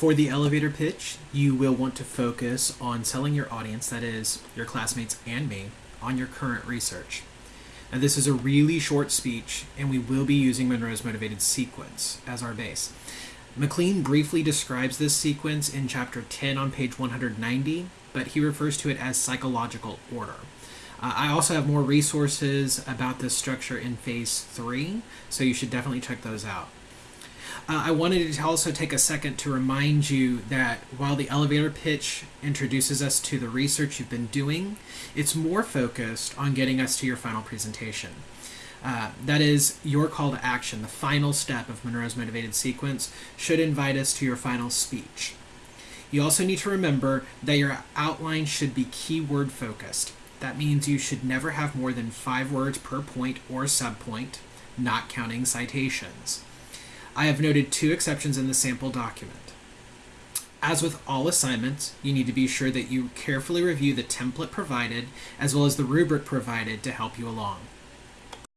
For the elevator pitch, you will want to focus on selling your audience, that is, your classmates and me, on your current research. Now, this is a really short speech, and we will be using Monroe's motivated sequence as our base. McLean briefly describes this sequence in chapter 10 on page 190, but he refers to it as psychological order. Uh, I also have more resources about this structure in phase 3, so you should definitely check those out. Uh, I wanted to also take a second to remind you that while the elevator pitch introduces us to the research you've been doing, it's more focused on getting us to your final presentation. Uh, that is your call to action. The final step of Monroe's motivated sequence should invite us to your final speech. You also need to remember that your outline should be keyword focused. That means you should never have more than five words per point or subpoint, not counting citations. I have noted two exceptions in the sample document. As with all assignments, you need to be sure that you carefully review the template provided as well as the rubric provided to help you along.